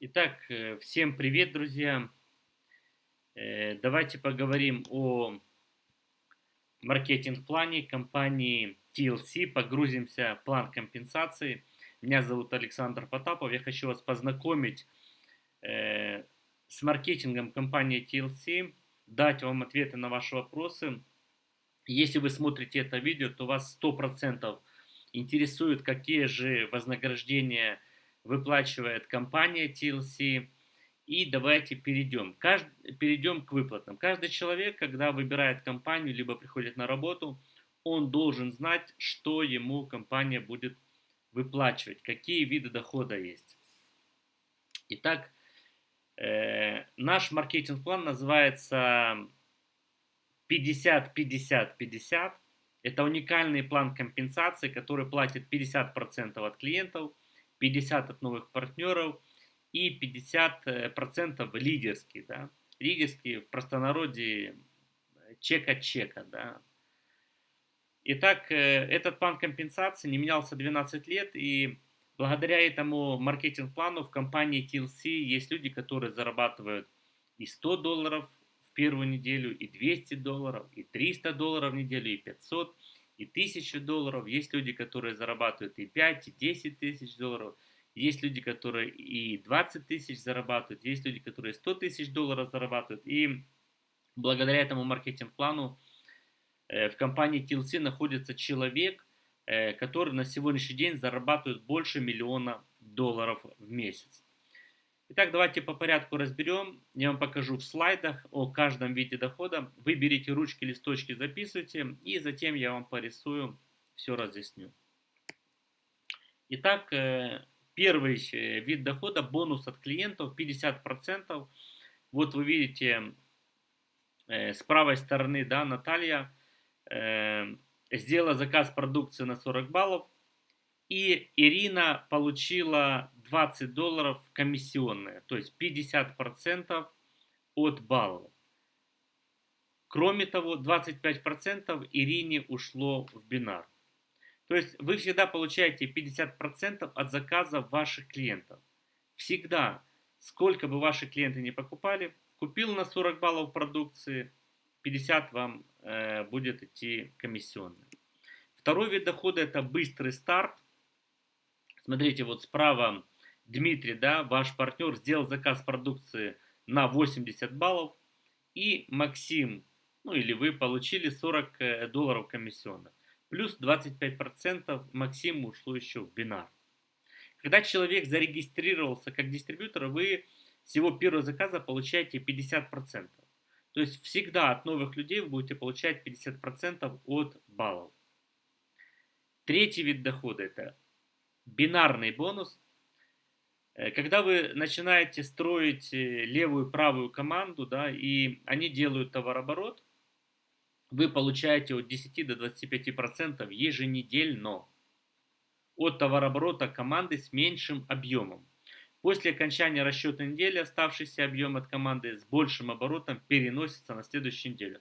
Итак, э, всем привет, друзья! Э, давайте поговорим о маркетинг-плане компании TLC, погрузимся в план компенсации. Меня зовут Александр Потапов, я хочу вас познакомить э, с маркетингом компании TLC, дать вам ответы на ваши вопросы. Если вы смотрите это видео, то вас 100% интересует, какие же вознаграждения выплачивает компания TLC. И давайте перейдем. Кажд... Перейдем к выплатам. Каждый человек, когда выбирает компанию, либо приходит на работу, он должен знать, что ему компания будет выплачивать, какие виды дохода есть. Итак, э, наш маркетинг-план называется 50-50-50. Это уникальный план компенсации, который платит 50% от клиентов – 50 от новых партнеров и 50% лидерские. Да? Лидерские в простонародье чек от чека. Да? Итак, э, этот план компенсации не менялся 12 лет, и благодаря этому маркетинг-плану в компании TLC есть люди, которые зарабатывают и 100 долларов в первую неделю, и 200 долларов, и 300 долларов в неделю, и 500 и 1000 долларов, есть люди, которые зарабатывают и 5, и 10 тысяч долларов, есть люди, которые и 20 тысяч зарабатывают, есть люди, которые 100 тысяч долларов зарабатывают. И благодаря этому маркетинг-плану э, в компании TLC находится человек, э, который на сегодняшний день зарабатывает больше миллиона долларов в месяц. Итак, давайте по порядку разберем. Я вам покажу в слайдах о каждом виде дохода. Вы берите ручки, листочки, записывайте, и затем я вам порисую, все разъясню. Итак, э, первый э, вид дохода, бонус от клиентов 50%. Вот вы видите э, с правой стороны, да, Наталья сделала заказ продукции на 40 баллов. И Ирина получила 20 долларов комиссионные, то есть 50% от баллов. Кроме того, 25% Ирине ушло в бинар. То есть вы всегда получаете 50% от заказа ваших клиентов. Всегда, сколько бы ваши клиенты не покупали, купил на 40 баллов продукции, 50 вам э, будет идти комиссионные. Второй вид дохода это быстрый старт. Смотрите, вот справа Дмитрий, да, ваш партнер, сделал заказ продукции на 80 баллов, и Максим, ну или вы получили 40 э, долларов комиссионных. Плюс 25% Максиму ушло еще в бинар. Когда человек зарегистрировался как дистрибьютор, вы с его первого заказа получаете 50%. То есть всегда от новых людей вы будете получать 50% от баллов. Третий вид дохода это бинарный бонус. Э, когда вы начинаете строить э, левую и правую команду, да, и они делают товарооборот, вы получаете от 10 до 25% еженедельно от товарооборота команды с меньшим объемом. После окончания расчетной недели оставшийся объем от команды с большим оборотом переносится на следующую неделю.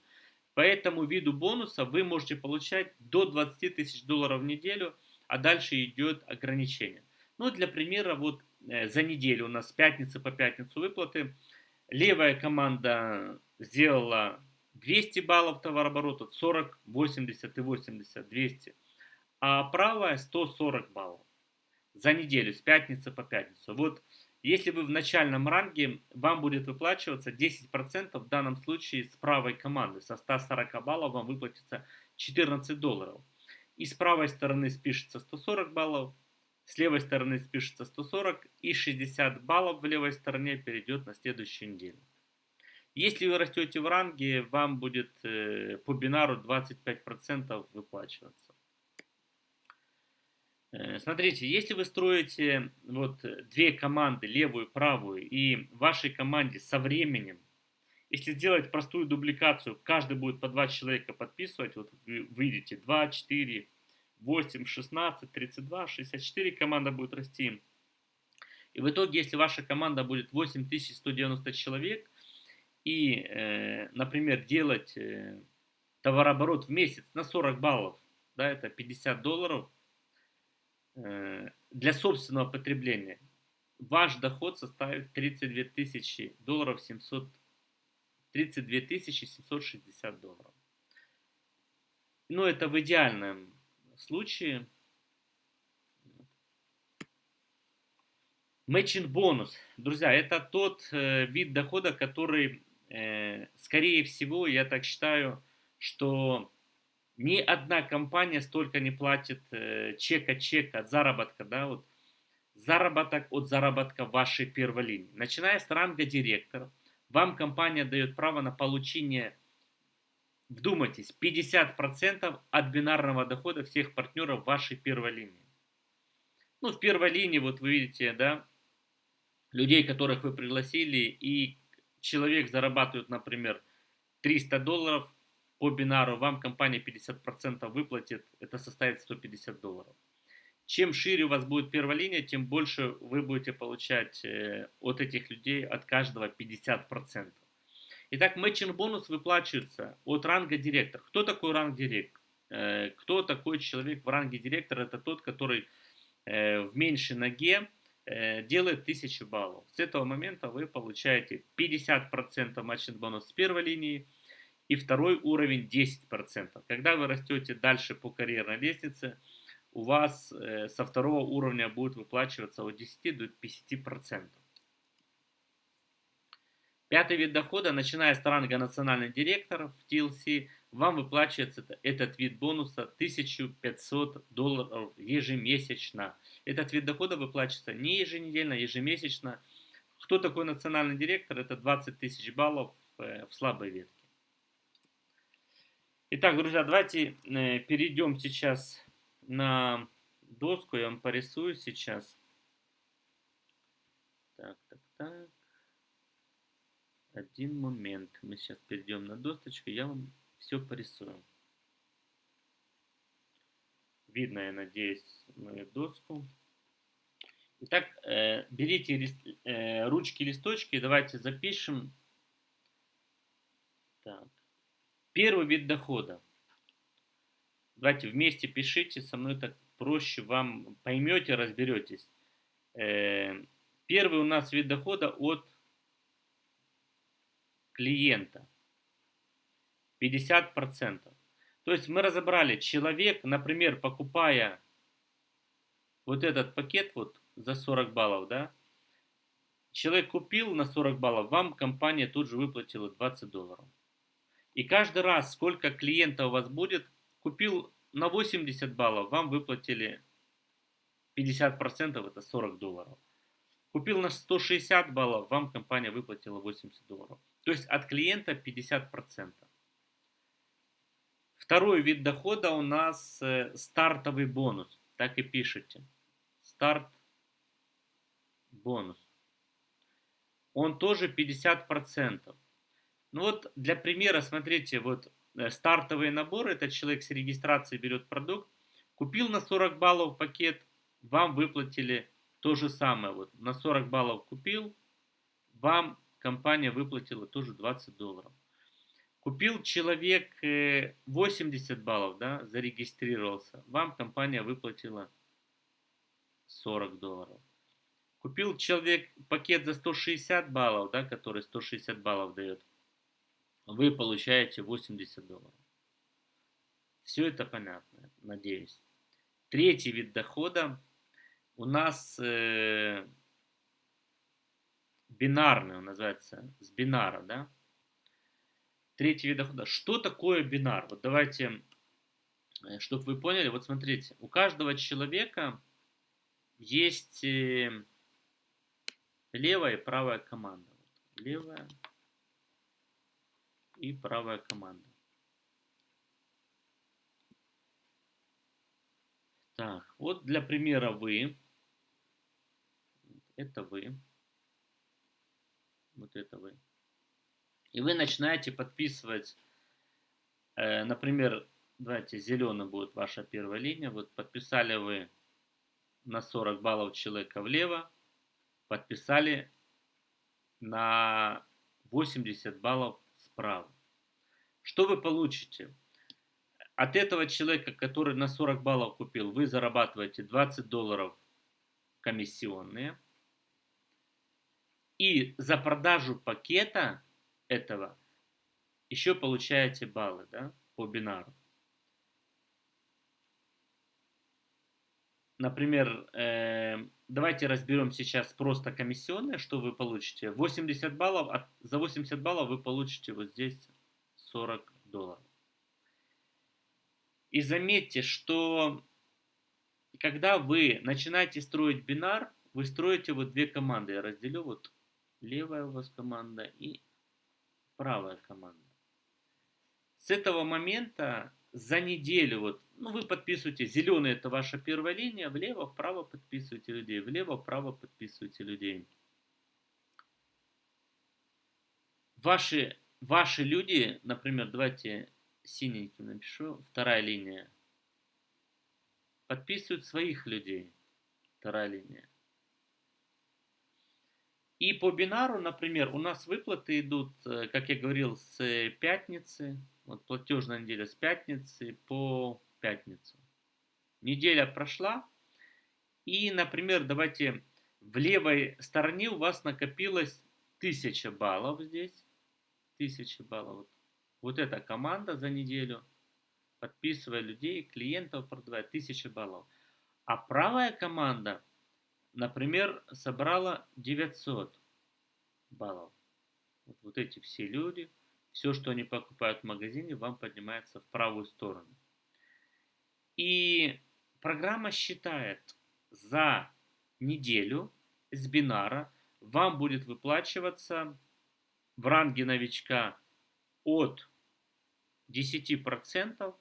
По этому виду бонуса вы можете получать до 20 тысяч долларов в неделю, а дальше идет ограничение. Ну, для примера, вот за неделю у нас с пятницы по пятницу выплаты. Левая команда сделала 200 баллов товарооборота, 40, 80 и 80, 200. А правая 140 баллов за неделю, с пятницы по пятницу. Вот если вы в начальном ранге, вам будет выплачиваться 10%, в данном случае с правой команды. Со 140 баллов вам выплатится 14 долларов. И с правой стороны спишется 140 баллов, с левой стороны спишется 140 и 60 баллов в левой стороне перейдет на следующую неделю. Если вы растете в ранге, вам будет э, по бинару 25% выплачиваться. Э, смотрите, если вы строите вот две команды, левую и правую, и вашей команде со временем, если сделать простую дубликацию, каждый будет по два человека подписывать, вот вы видите 2, 4, 8, 16, 32, 64 команда будет расти. И в итоге, если ваша команда будет 8190 человек, и, э, например, делать э, товарооборот в месяц на 40 баллов, да, это 50 долларов, э, для собственного потребления, ваш доход составит 32 тысячи долларов 700, 32 тысячи 760 долларов. Но это в идеальном случае. Matching бонус. Друзья, это тот э, вид дохода, который, э, скорее всего, я так считаю, что ни одна компания столько не платит э, чека-чека от заработка, да, вот заработок от заработка вашей первой линии. Начиная с ранга директора, вам компания дает право на получение, вдумайтесь, 50% от бинарного дохода всех партнеров вашей первой линии. Ну, в первой линии, вот вы видите, да, людей, которых вы пригласили, и человек зарабатывает, например, 300 долларов по бинару, вам компания 50% выплатит, это составит 150 долларов. Чем шире у вас будет первая линия, тем больше вы будете получать э, от этих людей, от каждого 50%. Итак, матчинг бонус выплачивается от ранга директор. Кто такой ранг директор? Э, кто такой человек в ранге директора? Это тот, который э, в меньшей ноге делает 1000 баллов. С этого момента вы получаете 50% матчинг бонус с первой линии и второй уровень 10%. Когда вы растете дальше по карьерной лестнице, у вас э, со второго уровня будет выплачиваться от 10 до 50%. Пятый вид дохода, начиная с ранга национальный директор в TLC, вам выплачивается этот вид бонуса 1500 долларов ежемесячно. Этот вид дохода выплачивается не еженедельно, ежемесячно. Кто такой национальный директор? Это 20 тысяч баллов э, в слабой ветке. Итак, друзья, давайте э, перейдем сейчас на доску я вам порисую сейчас. Так, так, так. Один момент. Мы сейчас перейдем на досточку, я вам все порисую. Видно, я надеюсь, мою доску. Итак, э, берите э, ручки, листочки, давайте запишем. Так. Первый вид дохода. Давайте вместе пишите, со мной так проще, вам поймете, разберетесь. Э, первый у нас вид дохода от клиента. 50%. То есть мы разобрали, человек, например, покупая вот этот пакет вот за 40 баллов, да, человек купил на 40 баллов, вам компания тут же выплатила 20 долларов. И каждый раз, сколько клиентов у вас будет, купил на 80 баллов, вам выплатили 50%, это 40 долларов. Купил на 160 баллов, вам компания выплатила 80 долларов. То есть от клиента 50%. Второй вид дохода у нас э, стартовый бонус. Так и пишите. Старт бонус. Он тоже 50%. Ну вот для примера, смотрите, вот Э, стартовые наборы, этот человек с регистрации берет продукт, купил на 40 баллов пакет, вам выплатили то же самое. Вот на 40 баллов купил, вам компания выплатила тоже 20 долларов. Купил человек 80 э, баллов, да, зарегистрировался, вам компания выплатила 40 долларов. Купил человек пакет за 160 баллов, да, который 160 баллов дает, вы получаете 80 долларов. Все это понятно, надеюсь. Третий вид дохода у нас э, бинарный, он называется, с бинара, да? Третий вид дохода. Что такое бинар? Вот давайте, э, чтобы вы поняли, вот смотрите, у каждого человека есть э, левая и правая команда. Левая и правая команда. Так, вот для примера вы, это вы, вот это вы. И вы начинаете подписывать, э, например, давайте зеленый будет ваша первая линия. Вот подписали вы на 40 баллов человека влево, подписали на 80 баллов справа. Что вы получите? От этого человека, который на 40 баллов купил, вы зарабатываете 20 долларов комиссионные. И за продажу пакета этого еще получаете баллы да, по бинару. Например, э, давайте разберем сейчас просто комиссионные, что вы получите. 80 баллов, от, за 80 баллов вы получите вот здесь 40 долларов. И заметьте, что когда вы начинаете строить бинар, вы строите вот две команды. Я разделю вот левая у вас команда и правая команда. С этого момента за неделю, вот, ну, вы подписываете, зеленый это ваша первая линия, влево, вправо подписываете людей, влево, вправо подписываете людей. Ваши, ваши люди, например, давайте синеньким напишу, вторая линия, подписывают своих людей, вторая линия. И по бинару, например, у нас выплаты идут, э, как я говорил, с пятницы, вот платежная неделя с пятницы по пятницу. Неделя прошла. И, например, давайте в левой стороне у вас накопилось 1000 баллов здесь. 1000 баллов. Вот, эта команда за неделю, подписывая людей, клиентов продавая 1000 баллов. А правая команда, например, собрала 900 баллов. Вот, вот эти все люди – все, что они покупают в магазине, вам поднимается в правую сторону. И программа считает за неделю с бинара вам будет выплачиваться в ранге новичка от 10%.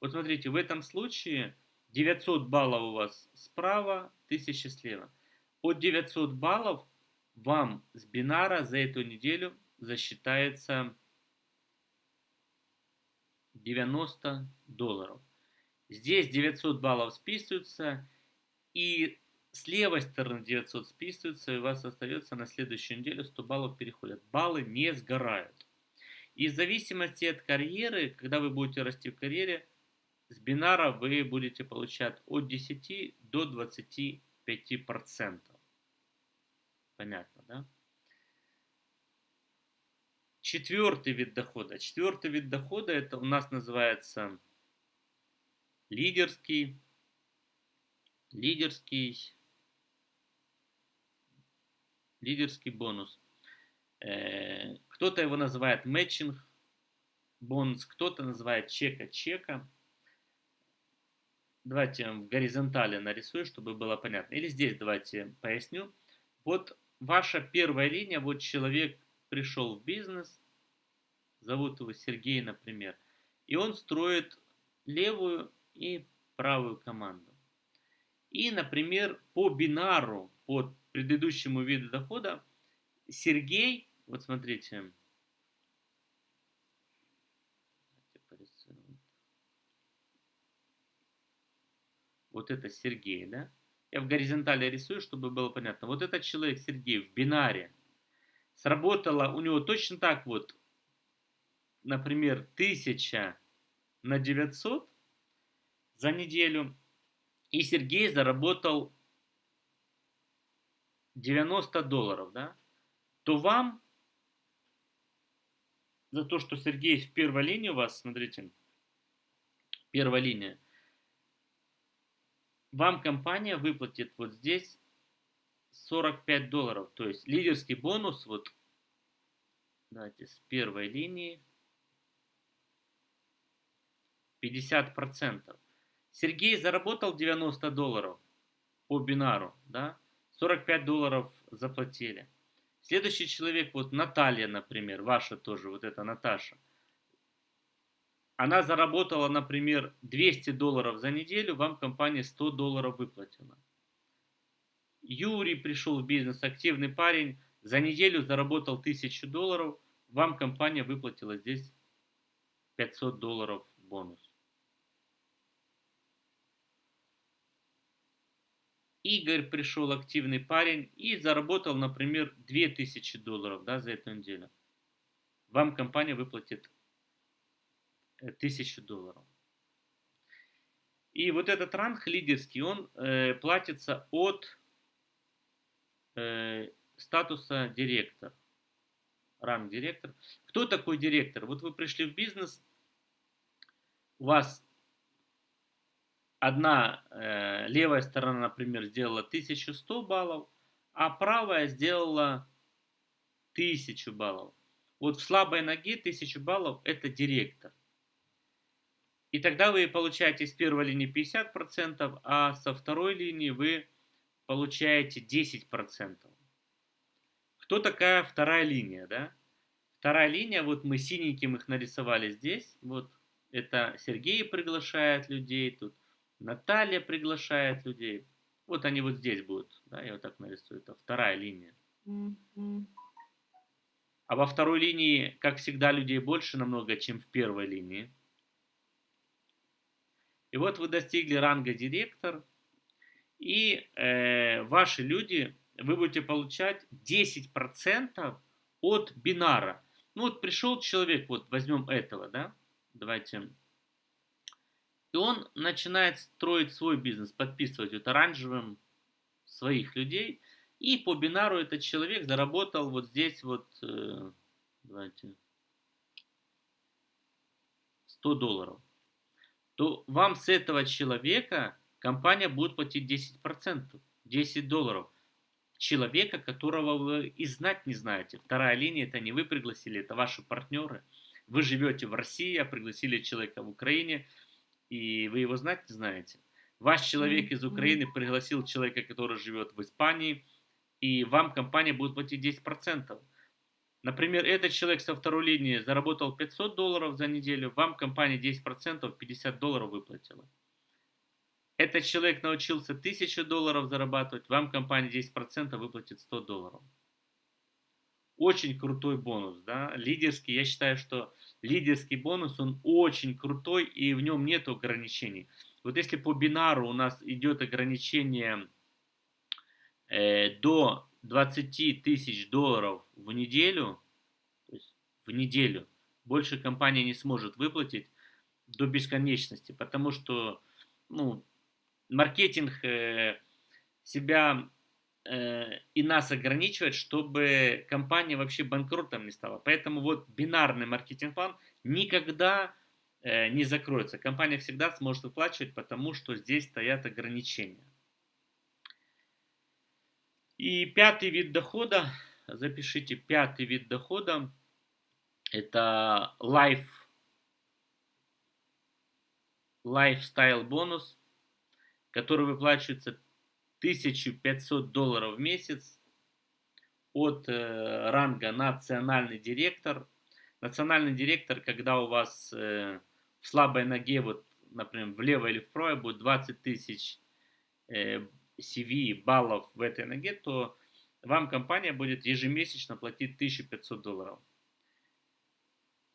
Вот смотрите, в этом случае 900 баллов у вас справа, 1000 слева. От 900 баллов вам с бинара за эту неделю засчитается 90 долларов. Здесь 900 баллов списываются, и с левой стороны 900 списываются, и у вас остается на следующую неделю 100 баллов переходят. Баллы не сгорают. И в зависимости от карьеры, когда вы будете расти в карьере, с бинара вы будете получать от 10 до 25 процентов. Понятно, да? Четвертый вид дохода. Четвертый вид дохода это у нас называется лидерский, лидерский, лидерский бонус. Э, кто-то его называет матчинг бонус, кто-то называет чека-чека. Давайте в горизонтали нарисую, чтобы было понятно. Или здесь давайте поясню. Вот ваша первая линия, вот человек пришел в бизнес, зовут его Сергей, например, и он строит левую и правую команду. И, например, по бинару, по предыдущему виду дохода, Сергей, вот смотрите, вот это Сергей, да? Я в горизонтали рисую, чтобы было понятно. Вот этот человек Сергей в бинаре сработало у него точно так вот, например, 1000 на 900 за неделю, и Сергей заработал 90 долларов, да, то вам за то, что Сергей в первой линии у вас, смотрите, первая линия, вам компания выплатит вот здесь 45 долларов. То есть лидерский бонус, вот, давайте с первой линии, 50%. Сергей заработал 90 долларов по бинару, да, 45 долларов заплатили. Следующий человек, вот Наталья, например, ваша тоже, вот эта Наташа. Она заработала, например, 200 долларов за неделю, вам компания 100 долларов выплатила. Юрий пришел в бизнес, активный парень, за неделю заработал 1000 долларов, вам компания выплатила здесь 500 долларов бонус. Игорь пришел, активный парень, и заработал, например, 2000 долларов да, за эту неделю. Вам компания выплатит 1000 долларов. И вот этот ранг лидерский, он э, платится от э, статуса директор. Ранг директор. Кто такой директор? Вот вы пришли в бизнес, у вас одна э, левая сторона, например, сделала 1100 баллов, а правая сделала 1000 баллов. Вот в слабой ноге 1000 баллов это директор. И тогда вы получаете с первой линии 50%, а со второй линии вы получаете 10%. Кто такая вторая линия, да? Вторая линия, вот мы синеньким их нарисовали здесь. Вот это Сергей приглашает людей, тут Наталья приглашает людей. Вот они вот здесь будут, да, я вот так нарисую. Это вторая линия. А во второй линии, как всегда, людей больше намного, чем в первой линии. И вот вы достигли ранга директор, и э, ваши люди, вы будете получать 10% от бинара. Ну вот пришел человек, вот возьмем этого, да, давайте. И он начинает строить свой бизнес, подписывать вот оранжевым своих людей. И по бинару этот человек заработал вот здесь вот, э, давайте, 100 долларов то вам с этого человека компания будет платить 10%, 10 долларов. Человека, которого вы и знать не знаете. Вторая линия, это не вы пригласили, это ваши партнеры. Вы живете в России, а пригласили человека в Украине, и вы его знать не знаете. Ваш человек из Украины пригласил человека, который живет в Испании, и вам компания будет платить 10%. Например, этот человек со второй линии заработал 500 долларов за неделю, вам компания 10%, 50 долларов выплатила. Этот человек научился 1000 долларов зарабатывать, вам компания 10% выплатит 100 долларов. Очень крутой бонус, да, лидерский, я считаю, что лидерский бонус, он очень крутой и в нем нет ограничений. Вот если по бинару у нас идет ограничение э, до 20 тысяч долларов в неделю, то есть в неделю, больше компания не сможет выплатить до бесконечности, потому что ну, маркетинг э, себя э, и нас ограничивает, чтобы компания вообще банкротом не стала. Поэтому вот бинарный маркетинг-план никогда э, не закроется. Компания всегда сможет выплачивать, потому что здесь стоят ограничения. И пятый вид дохода, запишите, пятый вид дохода, это life, lifestyle бонус, который выплачивается 1500 долларов в месяц от э, ранга национальный директор. Национальный директор, когда у вас э, в слабой ноге, вот, например, влево или вправо будет 20 тысяч э, CV баллов в этой ноге, то вам компания будет ежемесячно платить 1500 долларов.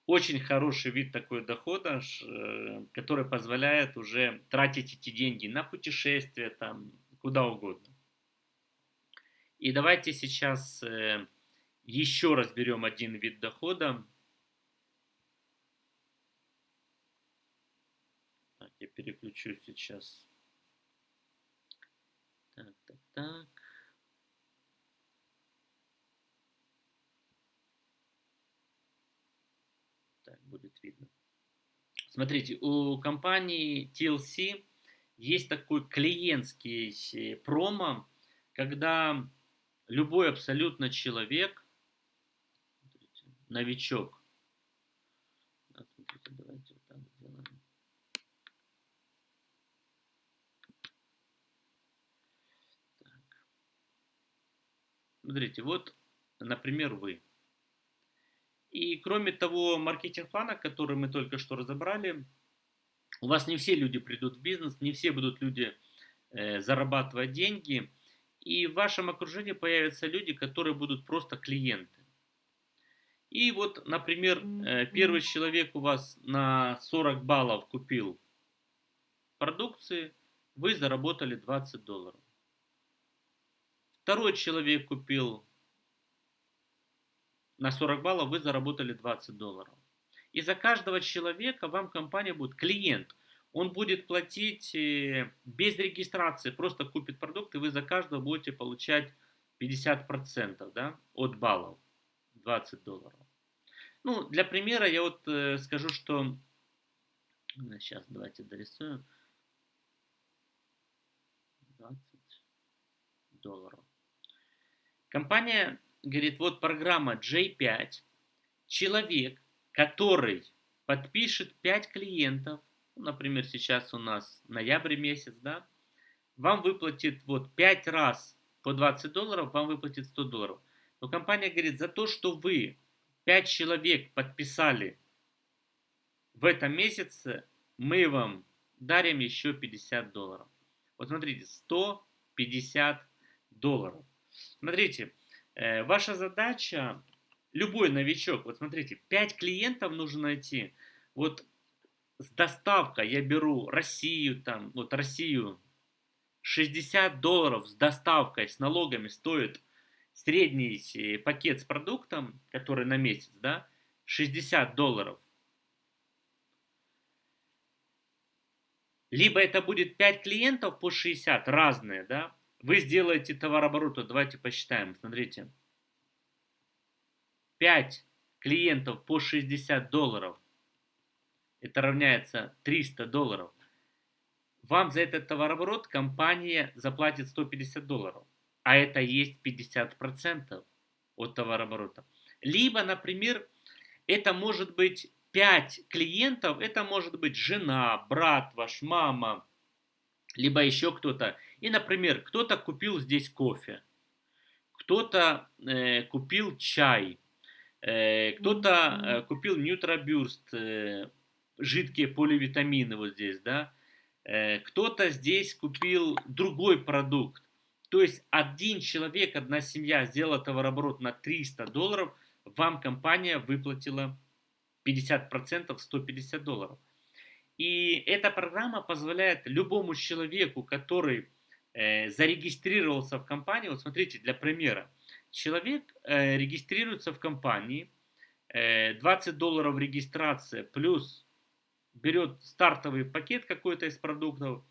Очень хороший вид такой дохода, э, который позволяет уже тратить эти деньги на путешествия, там, куда угодно. И давайте сейчас э, еще разберем один вид дохода. Так, я переключу сейчас так, так, так. Так, будет видно. Смотрите, у компании TLC есть такой клиентский промо, когда любой абсолютно человек, новичок, смотрите, давайте вот так сделаем. Смотрите, вот, например, вы. И кроме того маркетинг-плана, который мы только что разобрали, у вас не все люди придут в бизнес, не все будут люди э, зарабатывать деньги. И в вашем окружении появятся люди, которые будут просто клиенты. И вот, например, э, первый человек у вас на 40 баллов купил продукции, вы заработали 20 долларов. Второй человек купил на 40 баллов, вы заработали 20 долларов. И за каждого человека вам компания будет, клиент, он будет платить э, без регистрации, просто купит продукт, и вы за каждого будете получать 50% да, от баллов, 20 долларов. Ну, для примера я вот э, скажу, что... Сейчас давайте дорисуем. 20 долларов. Компания говорит, вот программа J5. Человек, который подпишет 5 клиентов, ну, например, сейчас у нас ноябрь месяц, да, вам выплатит вот 5 раз по 20 долларов, вам выплатит 100 долларов. Но компания говорит, за то, что вы 5 человек подписали в этом месяце, мы вам дарим еще 50 долларов. Вот смотрите, 150 долларов. Смотрите, э, ваша задача, любой новичок, вот смотрите, 5 клиентов нужно найти. Вот с доставкой я беру Россию, там, вот Россию, 60 долларов с доставкой, с налогами стоит средний э, пакет с продуктом, который на месяц, да, 60 долларов. Либо это будет 5 клиентов по 60, разные, да. Вы сделаете товарооборот, давайте посчитаем, смотрите. 5 клиентов по 60 долларов, это равняется 300 долларов вам за этот товарооборот компания заплатит 150 долларов, а это есть 50% от товарооборота. Либо, например, это может быть 5 клиентов, это может быть жена, брат ваш, мама, либо еще кто-то. И, например, кто-то купил здесь кофе, кто-то э, купил чай, э, кто-то э, купил нютробюрст, э, жидкие поливитамины вот здесь, да, Э, кто-то здесь купил другой продукт. То есть один человек, одна семья сделала товарооборот на 300 долларов, вам компания выплатила 50%, 150 долларов. И эта программа позволяет любому человеку, который зарегистрировался в компании, вот смотрите, для примера, человек э, регистрируется в компании, э, 20 долларов регистрация плюс берет стартовый пакет какой-то из продуктов,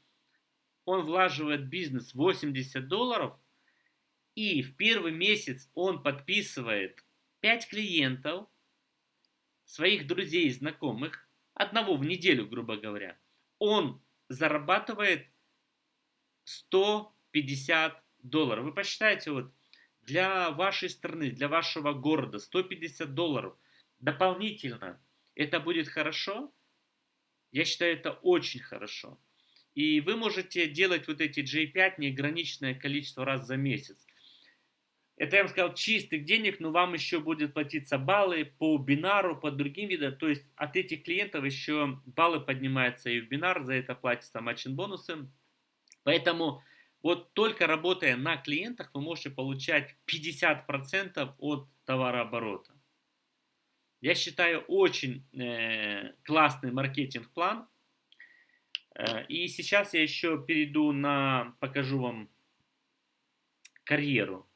он влаживает бизнес 80 долларов, и в первый месяц он подписывает 5 клиентов, своих друзей и знакомых, одного в неделю, грубо говоря, он зарабатывает 150 долларов. Вы посчитайте, вот для вашей страны, для вашего города 150 долларов дополнительно, это будет хорошо? Я считаю, это очень хорошо. И вы можете делать вот эти J5 неограниченное количество раз за месяц. Это, я вам сказал, чистых денег, но вам еще будет платиться баллы по бинару, по другим видам. То есть от этих клиентов еще баллы поднимаются и в бинар, за это платятся матчин бонусы. Поэтому вот только работая на клиентах, вы можете получать 50% от товарооборота. Я считаю, очень э, классный маркетинг-план. Э, и сейчас я еще перейду на, покажу вам карьеру.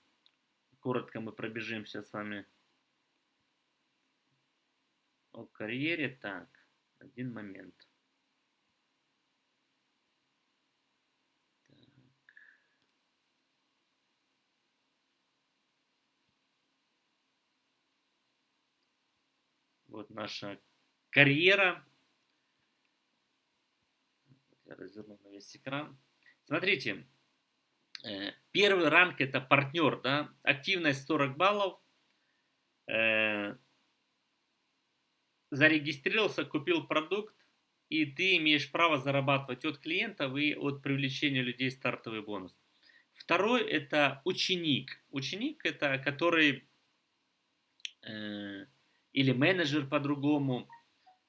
Коротко мы пробежимся с вами о карьере. Так, один момент. Вот наша карьера. Я разверну на весь экран. Смотрите, э, первый ранг это партнер, да, активность 40 баллов. Э, зарегистрировался, купил продукт, и ты имеешь право зарабатывать от клиентов и от привлечения людей стартовый бонус. Второй это ученик. Ученик это который э, или менеджер по-другому,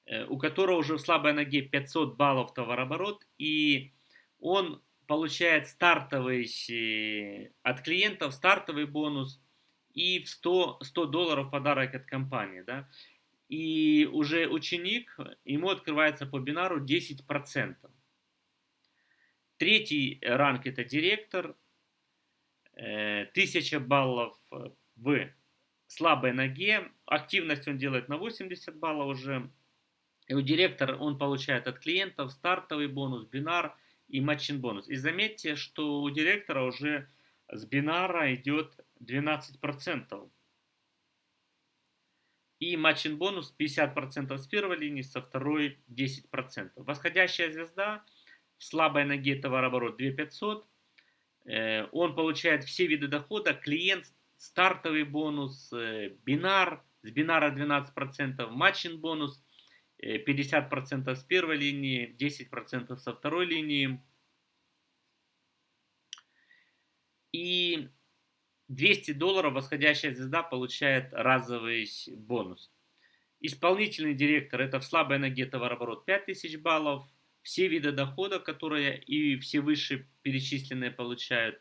э, у которого уже в слабой ноге 500 баллов товарооборот, и он получает стартовый э, от клиентов, стартовый бонус и в 100, 100 долларов подарок от компании. Да? И уже ученик, ему открывается по бинару 10%. Третий ранг это директор, 1000 э, баллов в слабой ноге. Активность он делает на 80 баллов уже. И у директора он получает от клиентов стартовый бонус, бинар и матчин бонус. И заметьте, что у директора уже с бинара идет 12%. И матчин бонус 50% с первой линии, со второй 10%. Восходящая звезда в слабой ноге товарооборот 2500. Э, он получает все виды дохода. Клиент стартовый бонус, э, бинар, с бинара 12%, матчин бонус 50% э, с первой линии, 10% со второй линии. И 200 долларов восходящая звезда получает разовый бонус. Исполнительный директор это в слабой ноге товарооборот 5000 баллов. Все виды дохода, которые и все выше перечисленные получают.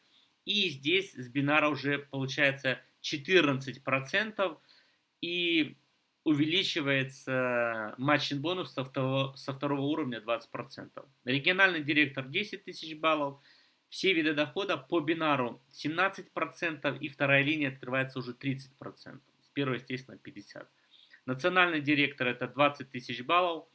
И здесь с бинара уже получается 14%. И увеличивается матчин бонус со второго, со второго уровня 20%. Региональный директор 10 тысяч баллов. Все виды дохода по бинару 17% и вторая линия открывается уже 30%. С первой, естественно, 50%. Национальный директор это 20 тысяч баллов.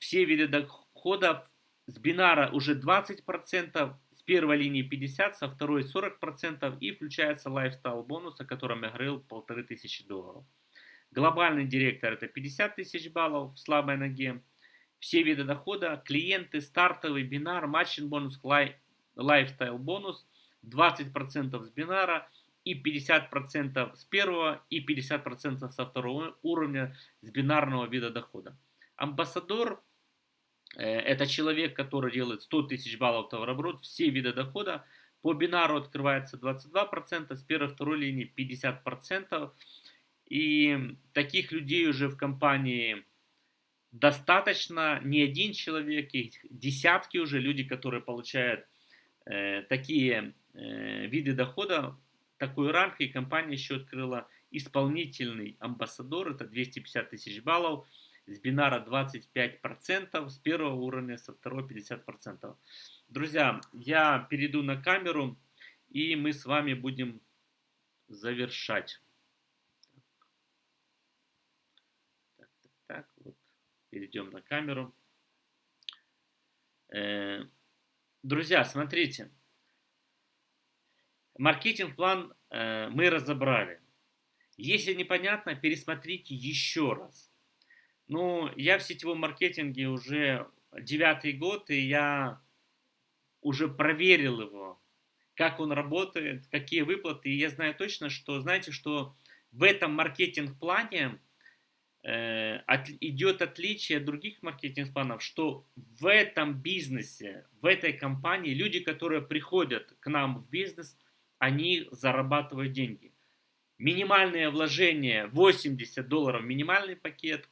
Все виды дохода с бинара уже 20%, с первой линии 50%, со второй 40% и включается lifestyle бонус, о котором я говорил, 1500 долларов. Глобальный директор это 50 тысяч баллов в слабой ноге. Все виды дохода, клиенты, стартовый, бинар, matching бонус, lifestyle бонус, 20% с бинара и 50% с первого и 50% со второго уровня с бинарного вида дохода. Амбассадор это человек, который делает 100 тысяч баллов товарооборот, все виды дохода. По бинару открывается 22%, с первой второй линии 50%. И таких людей уже в компании достаточно, не один человек, их десятки уже люди, которые получают э, такие э, виды дохода, такой ранг, и компания еще открыла исполнительный амбассадор, это 250 тысяч баллов, с бинара 25%, с первого уровня, со второго 50%. Друзья, я перейду на камеру, и мы с вами будем завершать. Так, вот, перейдем на камеру. Э, друзья, смотрите. Маркетинг-план э, мы разобрали. Если непонятно, пересмотрите еще раз. Ну, я в сетевом маркетинге уже девятый год, и я уже проверил его, как он работает, какие выплаты. И я знаю точно, что, знаете, что в этом маркетинг-плане Э, от, идет отличие от других маркетинг-планов, что в этом бизнесе, в этой компании люди, которые приходят к нам в бизнес, они зарабатывают деньги. Минимальное вложение 80 долларов минимальный пакет,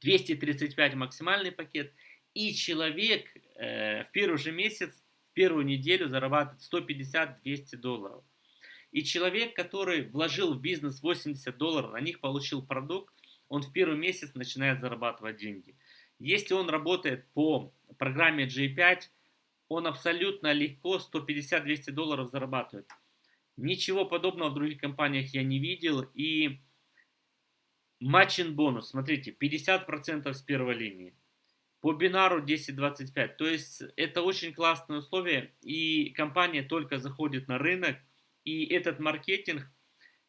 235 максимальный пакет, и человек э, в первый же месяц, в первую неделю зарабатывает 150-200 долларов. И человек, который вложил в бизнес 80 долларов, на них получил продукт, он в первый месяц начинает зарабатывать деньги. Если он работает по программе G5, он абсолютно легко 150-200 долларов зарабатывает. Ничего подобного в других компаниях я не видел. И матчин бонус, смотрите, 50% с первой линии. По бинару 10-25. То есть это очень классные условия. И компания только заходит на рынок и этот маркетинг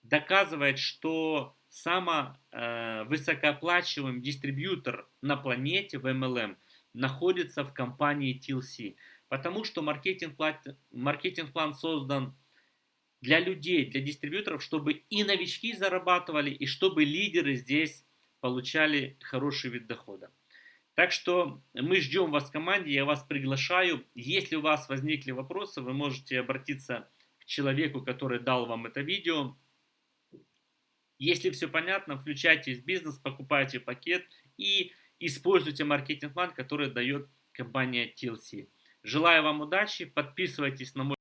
доказывает, что самый э, высокооплачиваемый дистрибьютор на планете в MLM находится в компании TLC. Потому что маркетинг-план маркетинг создан для людей, для дистрибьюторов, чтобы и новички зарабатывали, и чтобы лидеры здесь получали хороший вид дохода. Так что мы ждем вас в команде, я вас приглашаю. Если у вас возникли вопросы, вы можете обратиться человеку, который дал вам это видео. Если все понятно, включайтесь в бизнес, покупайте пакет и используйте маркетинг-план, который дает компания TLC. Желаю вам удачи, подписывайтесь на мой